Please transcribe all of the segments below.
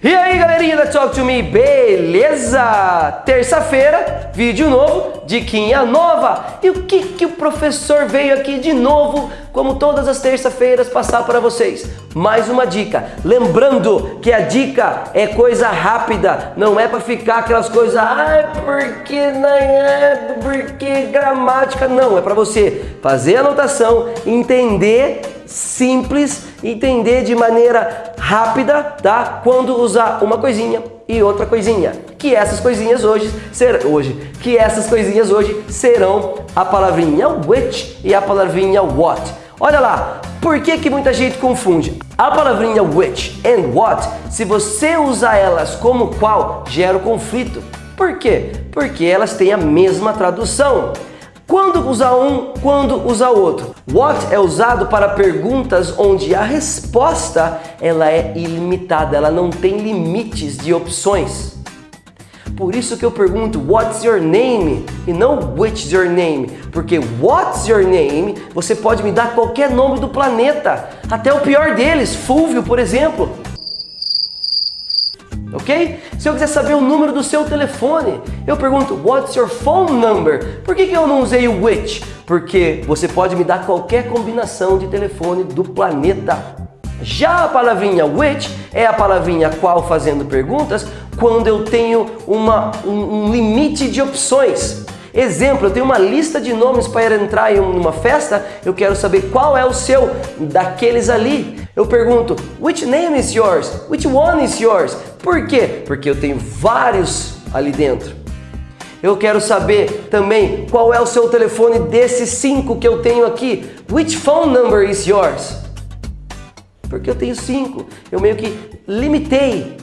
E aí galerinha da Talk To Me, beleza? Terça-feira, vídeo novo, diquinha nova. E o que, que o professor veio aqui de novo, como todas as terça-feiras, passar para vocês? Mais uma dica. Lembrando que a dica é coisa rápida, não é para ficar aquelas coisas, ai, porque, né, porque gramática, não. É para você fazer a anotação, entender simples, entender de maneira rápida, tá? Quando usar uma coisinha e outra coisinha. Que essas coisinhas hoje ser hoje, que essas coisinhas hoje serão a palavrinha which e a palavrinha what. Olha lá, por que, que muita gente confunde? A palavrinha which and what, se você usar elas como qual, gera o conflito. Por quê? Porque elas têm a mesma tradução. Quando usar um, quando usar outro? What é usado para perguntas onde a resposta ela é ilimitada, ela não tem limites de opções. Por isso que eu pergunto What's your name? E não Which's your name? Porque What's your name? Você pode me dar qualquer nome do planeta, até o pior deles, Fúvio, por exemplo ok? Se eu quiser saber o número do seu telefone, eu pergunto, what's your phone number? Por que, que eu não usei o which? Porque você pode me dar qualquer combinação de telefone do planeta. Já a palavrinha which é a palavrinha qual fazendo perguntas quando eu tenho uma, um, um limite de opções. Exemplo, eu tenho uma lista de nomes para entrar em uma festa, eu quero saber qual é o seu daqueles ali. Eu pergunto, which name is yours? Which one is yours? Por quê? Porque eu tenho vários ali dentro. Eu quero saber também qual é o seu telefone desses cinco que eu tenho aqui. Which phone number is yours? Porque eu tenho cinco. Eu meio que limitei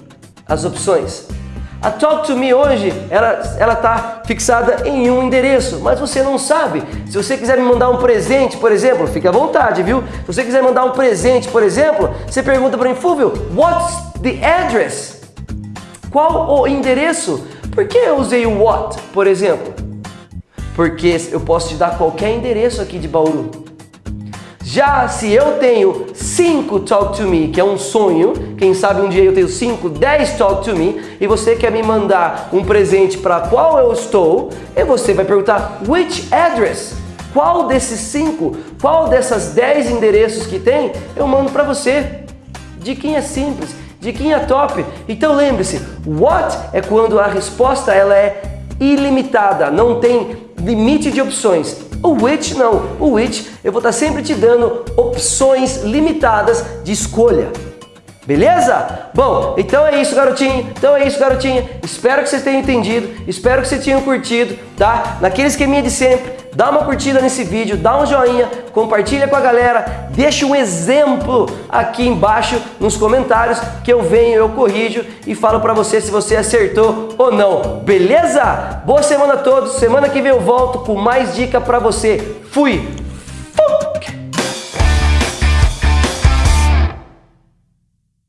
as opções. A Talk to Me hoje, ela está fixada em um endereço, mas você não sabe. Se você quiser me mandar um presente, por exemplo, fique à vontade, viu? Se você quiser mandar um presente, por exemplo, você pergunta para mim, Fúvio, what's the address? Qual o endereço? Por que eu usei o what, por exemplo? Porque eu posso te dar qualquer endereço aqui de Bauru. Já se eu tenho 5 Talk to Me, que é um sonho, quem sabe um dia eu tenho 5, 10 Talk to Me, e você quer me mandar um presente para qual eu estou, e você vai perguntar, which address? Qual desses 5, qual dessas 10 endereços que tem, eu mando para você. De quem é simples, quem é top. Então lembre-se, what é quando a resposta ela é ilimitada, não tem limite de opções. O which não, o which eu vou estar sempre te dando opções limitadas de escolha. Beleza? Bom, então é isso, garotinho. Então é isso, garotinha. Espero que vocês tenham entendido. Espero que vocês tenham curtido, tá? Naquele esqueminha de sempre. Dá uma curtida nesse vídeo, dá um joinha, compartilha com a galera, deixa um exemplo aqui embaixo nos comentários que eu venho, eu corrijo e falo para você se você acertou ou não. Beleza? Boa semana a todos. Semana que vem eu volto com mais dica para você. Fui!